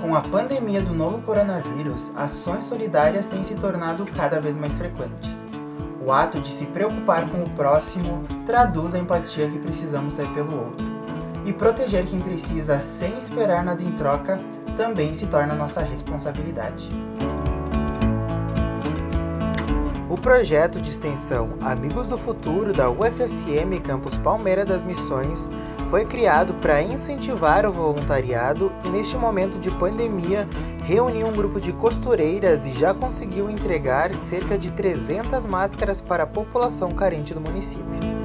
Com a pandemia do novo coronavírus, ações solidárias têm se tornado cada vez mais frequentes. O ato de se preocupar com o próximo traduz a empatia que precisamos ter pelo outro. E proteger quem precisa sem esperar nada em troca também se torna nossa responsabilidade. O projeto de extensão Amigos do Futuro da UFSM Campus Palmeira das Missões foi criado para incentivar o voluntariado e neste momento de pandemia reuniu um grupo de costureiras e já conseguiu entregar cerca de 300 máscaras para a população carente do município.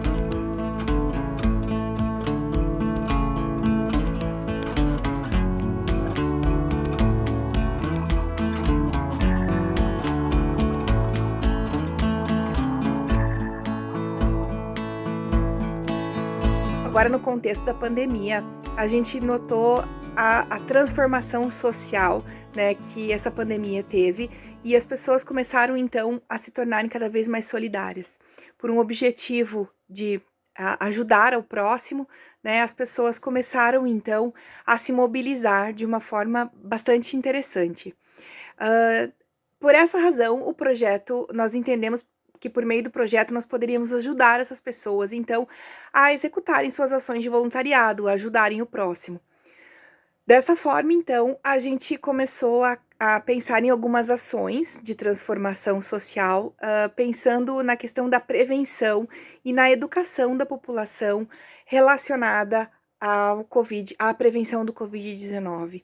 Agora, no contexto da pandemia, a gente notou a, a, transformação social né, que essa pandemia teve e as pessoas começaram então a se tornarem cada vez mais solidárias. Por um objetivo de a, ajudar ao próximo, né, as pessoas começaram então a se mobilizar de uma forma bastante interessante. Uh, por essa razão, o projeto, nós entendemos que por meio do projeto nós poderíamos ajudar essas pessoas, então, a executarem suas ações de voluntariado, ajudarem o próximo. Dessa forma, então, a gente começou a, a pensar em algumas ações de transformação social, uh, pensando na questão da prevenção e na educação da população relacionada ao COVID, à prevenção do Covid-19.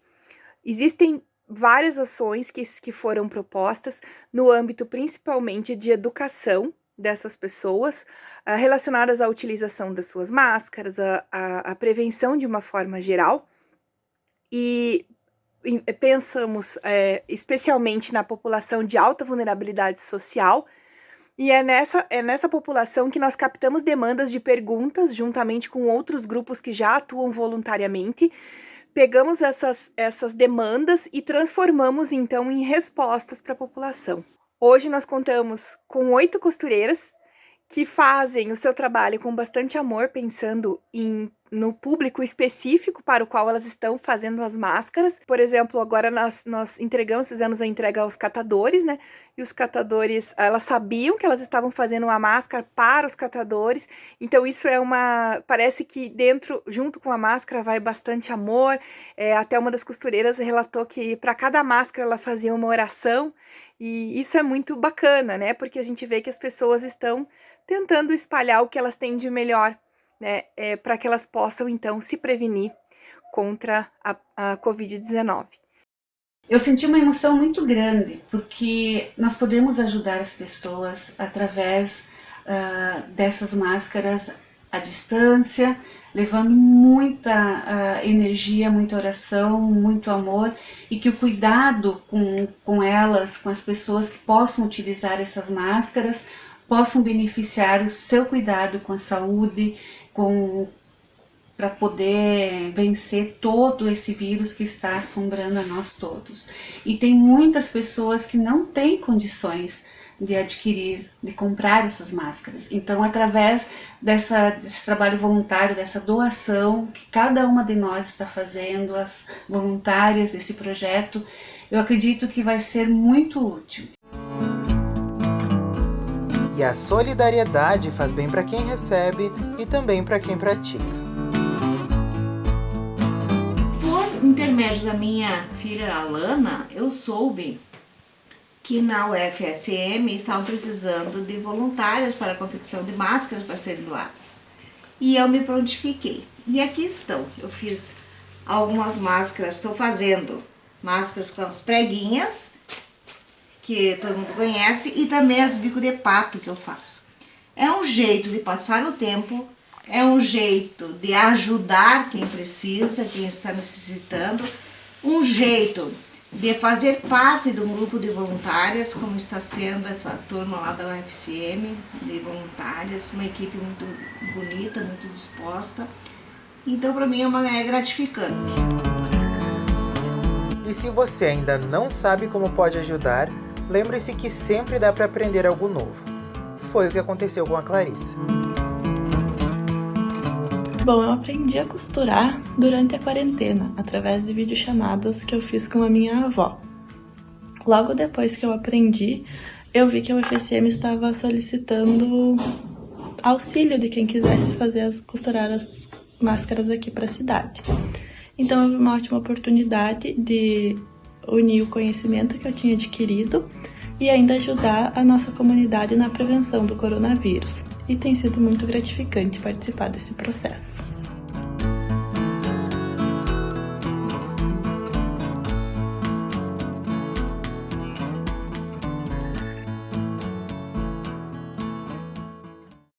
Existem várias ações que, que foram propostas no âmbito principalmente de educação dessas pessoas, uh, relacionadas à utilização das suas máscaras, a prevenção de uma forma geral. E pensamos é, especialmente na população de alta vulnerabilidade social, e é nessa, é nessa população que nós captamos demandas de perguntas, juntamente com outros grupos que já atuam voluntariamente, pegamos essas, essas demandas e transformamos então em respostas para a população. Hoje nós contamos com oito costureiras que fazem o seu trabalho com bastante amor, pensando em, no público específico para o qual elas estão fazendo as máscaras. Por exemplo, agora nós, nós entregamos, fizemos a entrega aos catadores, né? E os catadores, elas sabiam que elas estavam fazendo uma máscara para os catadores, então isso é uma... parece que dentro, junto com a máscara, vai bastante amor. É, até uma das costureiras relatou que para cada máscara ela fazia uma oração, e isso é muito bacana, né? Porque a gente vê que as pessoas estão tentando espalhar o que elas têm de melhor, né? É, para que elas possam, então, se prevenir contra a, a Covid-19. Eu senti uma emoção muito grande, porque nós podemos ajudar as pessoas através uh, dessas máscaras à distância, levando muita uh, energia, muita oração, muito amor e que o cuidado com, com elas, com as pessoas que possam utilizar essas máscaras, possam beneficiar o seu cuidado com a saúde, com para poder vencer todo esse vírus que está assombrando a nós todos. E tem muitas pessoas que não têm condições de adquirir, de comprar essas máscaras. Então, através dessa, desse trabalho voluntário, dessa doação que cada uma de nós está fazendo, as voluntárias desse projeto, eu acredito que vai ser muito útil. E a solidariedade faz bem para quem recebe e também para quem pratica. Por intermédio da minha filha Alana, eu soube que na UFSM estavam precisando de voluntários para a confecção de máscaras para serem doadas. E eu me prontifiquei. E aqui estão. Eu fiz algumas máscaras, estou fazendo máscaras com as preguinhas, que todo mundo conhece, e também as bico de pato que eu faço. É um jeito de passar o tempo, é um jeito de ajudar quem precisa, quem está necessitando, um jeito de fazer parte de um grupo de voluntárias, como está sendo essa turma lá da UFCM, de voluntárias, uma equipe muito bonita, muito disposta. Então, para mim, é, uma, é gratificante. E se você ainda não sabe como pode ajudar, Lembre-se que sempre dá para aprender algo novo. Foi o que aconteceu com a Clarissa. Bom, eu aprendi a costurar durante a quarentena, através de videochamadas que eu fiz com a minha avó. Logo depois que eu aprendi, eu vi que o FSM estava solicitando auxílio de quem quisesse fazer as, costurar as máscaras aqui para a cidade. Então vi uma ótima oportunidade de unir o conhecimento que eu tinha adquirido e ainda ajudar a nossa comunidade na prevenção do coronavírus. E tem sido muito gratificante participar desse processo.